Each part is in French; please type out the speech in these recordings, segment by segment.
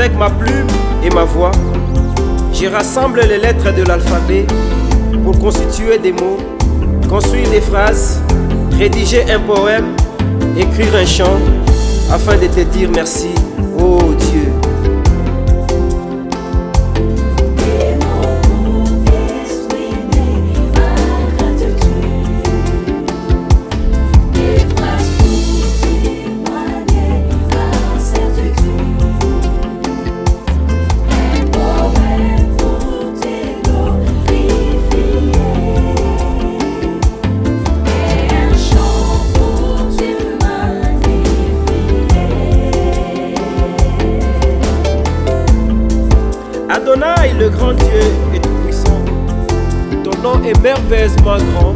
Avec ma plume et ma voix, je rassemble les lettres de l'alphabet pour constituer des mots, construire des phrases, rédiger un poème, écrire un chant, afin de te dire merci, oh Dieu. Le grand Dieu est tout-puissant. Ton nom est merveilleusement grand.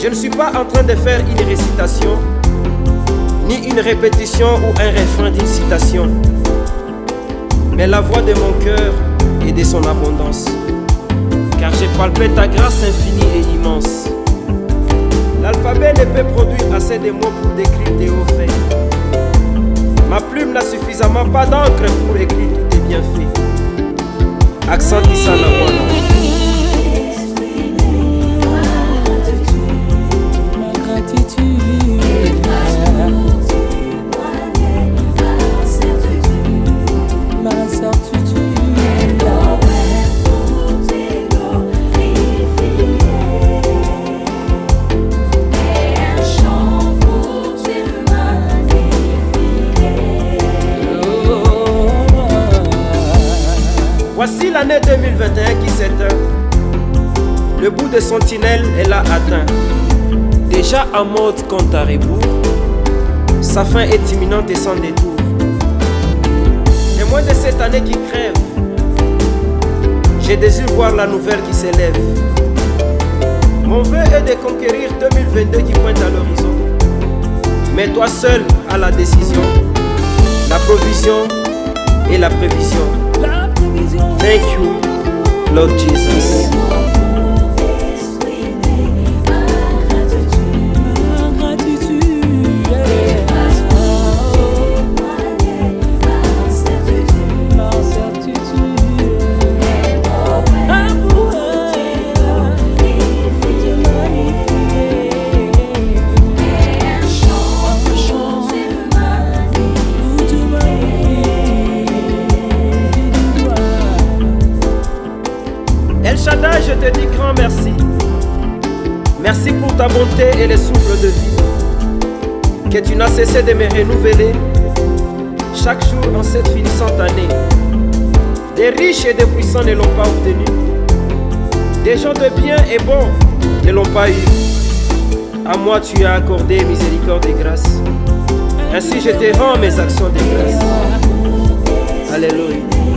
Je ne suis pas en train de faire une récitation, ni une répétition ou un refrain d'une citation, mais la voix de mon cœur et de son abondance. Car j'ai palpé ta grâce infinie et immense. L'alphabet ne peut produire assez de mots pour décrire tes hauts faits. Ma plume n'a suffisamment pas d'encre pour écrire tes bienfaits. accentisa na mwana l'année 2021 qui s'éteint. Le bout de son tunnel est là atteint. Déjà en mode compte à rebours, sa fin est imminente et sans détour. Témoin de cette année qui crève, j'ai désir voir la nouvelle qui s'élève. Mon vœu est de conquérir 2022 qui pointe à l'horizon. Mais toi seul as la décision, la provision et la prévision. Thank you, Lord Jesus. Merci pour ta bonté et les souffles de vie que tu n'as cessé de me renouveler chaque jour en cette finissante année. Des riches et des puissants ne l'ont pas obtenu. Des gens de bien et bons ne l'ont pas eu. À moi tu as accordé miséricorde et grâce. Ainsi je te rends mes actions de grâce. Alléluia.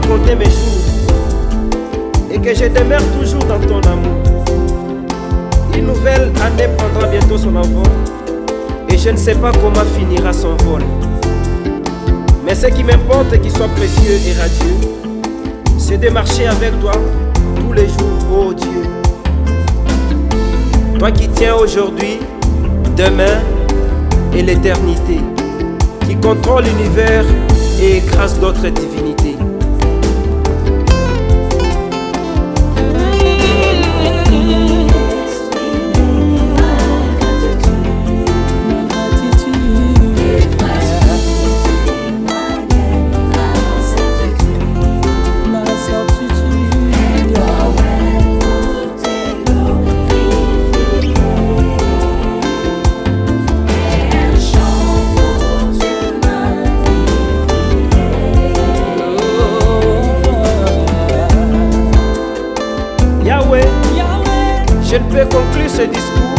Compter mes jours et que je demeure toujours dans ton amour. Une nouvelle année prendra bientôt son envol et je ne sais pas comment finira son vol. Mais ce qui m'importe qu'il soit précieux et radieux, c'est de marcher avec toi tous les jours, oh Dieu. Toi qui tiens aujourd'hui, demain et l'éternité, qui contrôle l'univers et écrase d'autres divinités. Peux conclure ce discours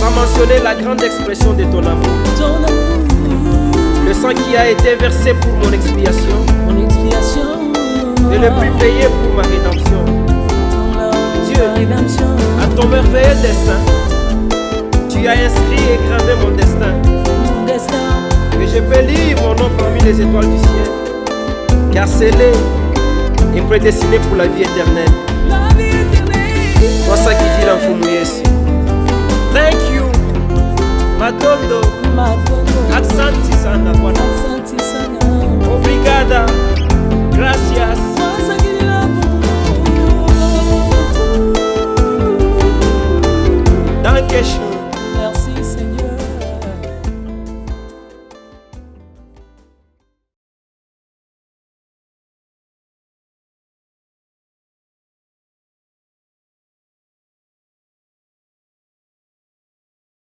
sans mentionner la grande expression de ton amour. ton amour, Le sang qui a été versé pour mon expiation mon expiation. et le prix payé pour ma rédemption. Dieu. Dieu, rédemption, À ton merveilleux destin, tu as inscrit et gravé mon destin. mon destin, Que je peux lire mon nom parmi les étoiles du ciel. Car scellé et prédestiné pour la vie éternelle. basakijira mfumu yesu. Thank you. Matondo. Asante sana bwana.